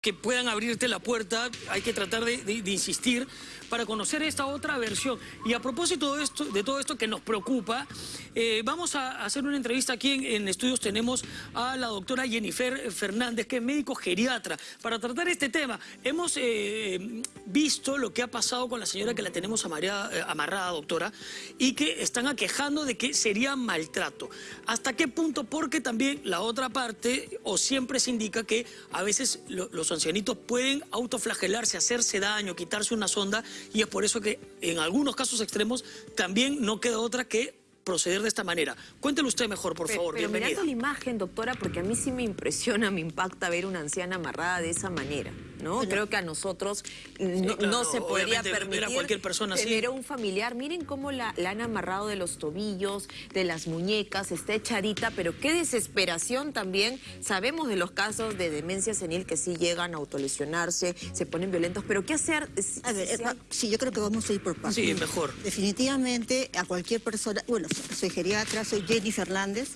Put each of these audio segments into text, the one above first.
que puedan abrirte la puerta, hay que tratar de, insistir para conocer esta otra versión. Y a propósito de, todo esto que nos preocupa, eh, vamos a hacer una entrevista aquí en, estudios. Tenemos a la doctora Jennifer Fernández, que es médico geriatra, para tratar este tema. Hemos eh, visto lo que ha pasado con la señora que la tenemos eh, amarrada, doctora, y que están aquejando de que sería maltrato. ¿Hasta qué punto? Porque también la otra parte, o siempre se indica que a veces los ancianitos pueden autoflagelarse, hacerse daño, quitarse una sonda y es por eso que en algunos casos extremos también no queda otra que proceder de esta manera. Cuéntelo usted mejor, por favor, pero bienvenida. mirando la imagen, doctora, porque a mí sí me impresiona, me impacta ver una anciana amarrada de esa manera. ¿No? Creo que a nosotros no, se podría permitir a cualquier persona tener un familiar. Miren cómo la, han amarrado de los tobillos, de las muñecas, está echadita, pero qué desesperación también. Sabemos de los casos de demencia senil que sí llegan a autolesionarse, se ponen violentos, pero ¿qué hacer? A ver, eh, sí, yo creo que vamos a ir por pasos. Sí, mejor. Definitivamente a cualquier persona, bueno, soy geriatra, soy Jenny Fernández,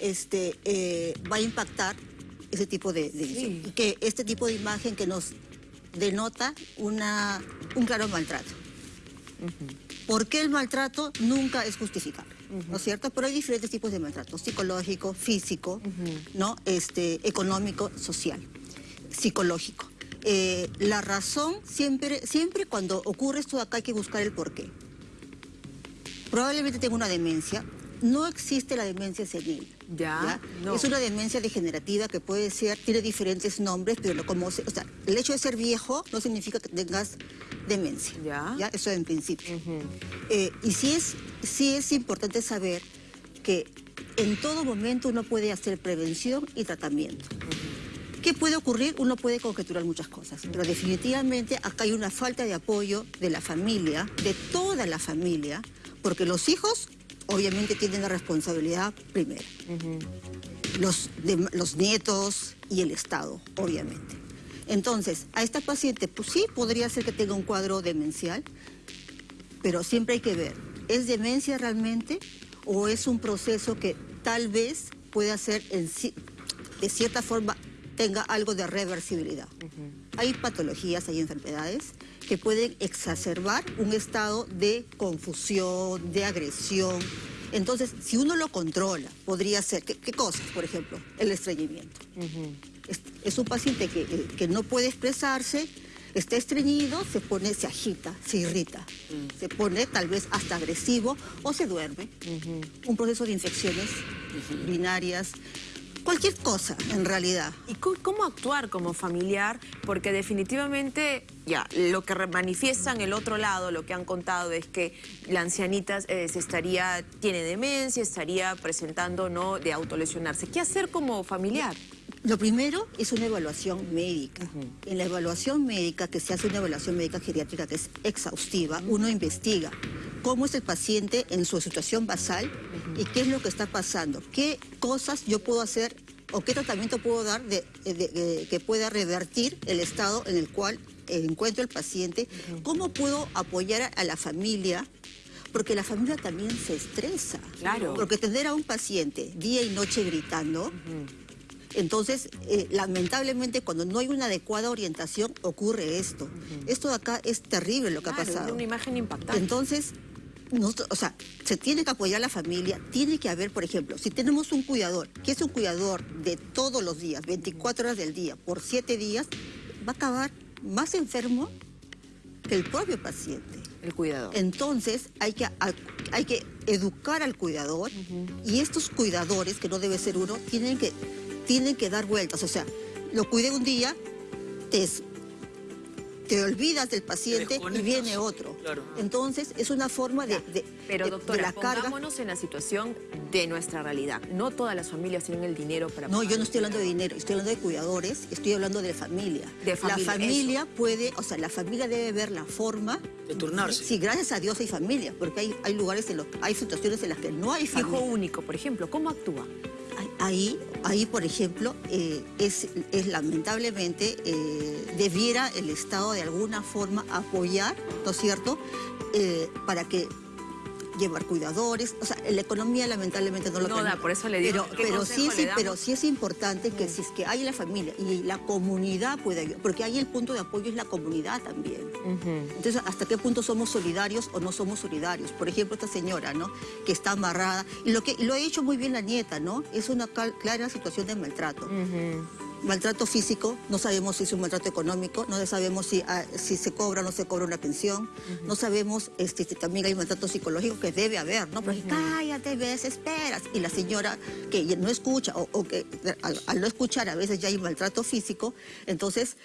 este, eh, va a impactar ese tipo de, que este tipo de imagen que nos denota una, un claro maltrato. ¿Por qué el maltrato nunca es justificable? ¿No es cierto? Pero hay diferentes tipos de maltrato, psicológico, físico, ¿no? este, económico, social, psicológico. Eh, la razón, siempre, siempre cuando ocurre esto de acá hay que buscar el porqué. Probablemente tengo una demencia, no existe la demencia senil. Ya, Es una demencia degenerativa que puede ser, tiene diferentes nombres, pero como, o sea, el hecho de ser viejo no significa que tengas demencia. Ya. Eso en principio. Eh, y sí es, sí es importante saber que en todo momento uno puede hacer prevención y tratamiento. ¿Qué puede ocurrir? Uno puede conjeturar muchas cosas, pero definitivamente acá hay una falta de apoyo de la familia, de toda la familia, porque los hijos obviamente tienen la responsabilidad primero. los, los nietos y el Estado, obviamente. Entonces, a esta paciente, pues sí, podría ser que tenga un cuadro demencial, pero siempre hay que ver, ¿es demencia realmente o es un proceso que tal vez pueda ser, de cierta forma, tenga algo de reversibilidad? Hay patologías, hay enfermedades que pueden exacerbar un estado de confusión, de agresión. Entonces, si uno lo controla, podría ser, ¿qué, cosas? Por ejemplo, el estreñimiento. es, un paciente que, eh, que, no puede expresarse, está estreñido, se pone, se agita, se irrita, mm. se pone tal vez hasta agresivo o se duerme. Un proceso de infecciones urinarias, cualquier cosa en realidad. ¿Y cómo actuar como familiar? Porque definitivamente, ya, lo que manifiestan el otro lado, lo que han contado es que la ancianita eh, se estaría, tiene demencia, estaría presentando, ¿no?, de autolesionarse. ¿Qué hacer como familiar? Lo primero es una evaluación médica. En la evaluación médica, que se hace una evaluación médica geriátrica que es exhaustiva, uno investiga cómo es el paciente en su situación basal y qué es lo que está pasando, qué cosas yo puedo hacer o qué tratamiento puedo dar que pueda revertir el estado en el cual encuentro el paciente, cómo puedo apoyar a la familia porque la familia también se estresa. Claro. Porque tener a un paciente día y noche gritando, entonces, eh, lamentablemente, cuando no hay una adecuada orientación, ocurre esto. Esto de acá es terrible lo que ha pasado. Es una imagen impactante. Entonces, o sea, se tiene que apoyar a la familia, tiene que haber, por ejemplo, si tenemos un cuidador, que es un cuidador de todos los días, 24 horas del día, por 7 días, va a acabar más enfermo que el propio paciente. El cuidador. Entonces, hay que, hay que educar al cuidador y estos cuidadores, que no debe ser uno, tienen que, tienen que dar vueltas. O sea, lo cuide un día, te te olvidas del paciente y viene otro. Entonces, es una forma de, de Pero doctora, la carga. pongámonos en la situación de nuestra realidad. No todas las familias tienen el dinero para No, yo no estoy hablando de dinero, estoy hablando de cuidadores, estoy hablando de familia. De familia la familia puede, o sea, la familia debe ver la forma... De turnarse. Sí, gracias a Dios hay familia, porque hay, hay lugares, en los, hay situaciones en las que no hay familia. Hijo único, por ejemplo, ¿cómo actúa? Ahí, ahí por ejemplo, eh, es, lamentablemente, eh, debiera el Estado de alguna forma apoyar, ¿no es cierto?, eh, para que llevar cuidadores, o sea, la economía lamentablemente no lo No da, por eso le digo, Pero, ¿qué pero sí, sí, pero sí es importante que si es que hay la familia y la comunidad puede ayudar, porque ahí el punto de apoyo es la comunidad también. Entonces, ¿hasta qué punto somos solidarios o no somos solidarios? Por ejemplo, esta señora, ¿no? Que está amarrada, y lo que y lo ha hecho muy bien la nieta, ¿no? Es una clara situación de maltrato. Maltrato físico, no sabemos si es un maltrato económico, no sabemos si, ah, si se cobra o no se cobra una pensión, no sabemos este, si también hay maltrato psicológico que debe haber, ¿no? Porque cállate, ves, esperas. Y la señora que no escucha o, o que al, al no escuchar a veces ya hay maltrato físico, entonces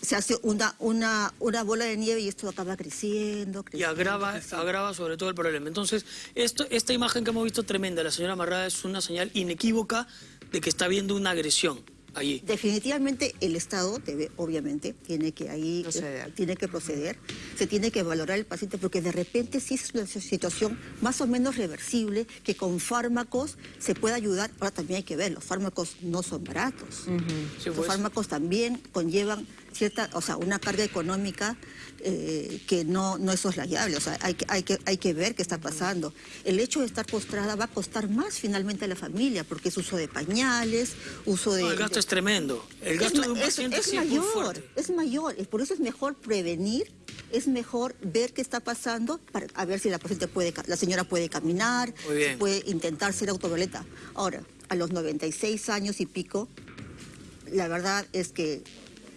se hace una, una, una bola de nieve y esto acaba creciendo, Y creciendo. agrava, creciendo. agrava sobre todo el problema. Entonces, esto, esta imagen que hemos visto tremenda, la señora amarrada, es una señal inequívoca de que está habiendo una agresión allí. Definitivamente el Estado debe, obviamente, tiene que ahí Proceder. tiene que proceder, se tiene que valorar el paciente porque de repente sí es una situación más o menos reversible que con fármacos se puede ayudar. Ahora también hay que ver, los fármacos no son baratos. Sí, los pues. fármacos también conllevan cierta, o sea, una carga económica eh, que no, no es soslayable. O sea, hay que, hay, que, hay que ver qué está pasando. El hecho de estar postrada va a costar más finalmente a la familia porque es uso de pañales, uso de... No, el gasto de- es tremendo. El es gasto ma- de un es- paciente es es mayor, es mayor. Por eso es mejor prevenir, es mejor ver qué está pasando para a ver si la paciente puede, la señora puede caminar, si puede intentar ser autovioleta. Ahora, a los 96 años y pico, la verdad es que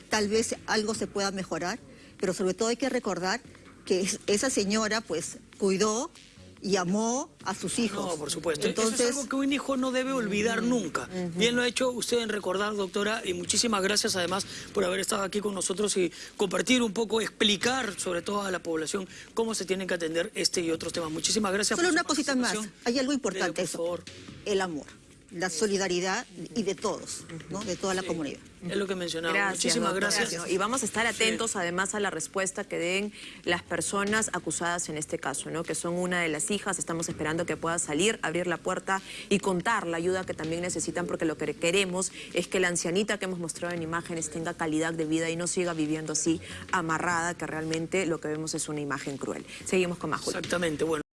tal vez algo se pueda mejorar, pero sobre todo hay que recordar que es- esa señora pues cuidó y amó a sus hijos. No, por supuesto. Eso Entonces, es algo que un hijo no debe olvidar nunca. Bien lo ha hecho usted en recordar, doctora, y muchísimas gracias además por haber estado aquí con nosotros y compartir un poco, explicar sobre todo a la población cómo se tienen que atender este y otros temas. Muchísimas gracias Solo por una cosita más. Hay algo importante, por eso. El amor, la solidaridad y de todos, ¿no? De toda la Sí, comunidad. Es lo que mencionaba. Gracias, Muchísimas gracias. Y vamos a estar atentos además a la respuesta que den las personas acusadas en este caso, ¿no? que son una de las hijas. Estamos esperando que pueda salir, abrir la puerta y contar la ayuda que también necesitan, porque lo que queremos es que la ancianita que hemos mostrado en imágenes tenga calidad de vida y no siga viviendo así amarrada, que realmente lo que vemos es una imagen cruel. Seguimos con más. Julio. Exactamente, bueno.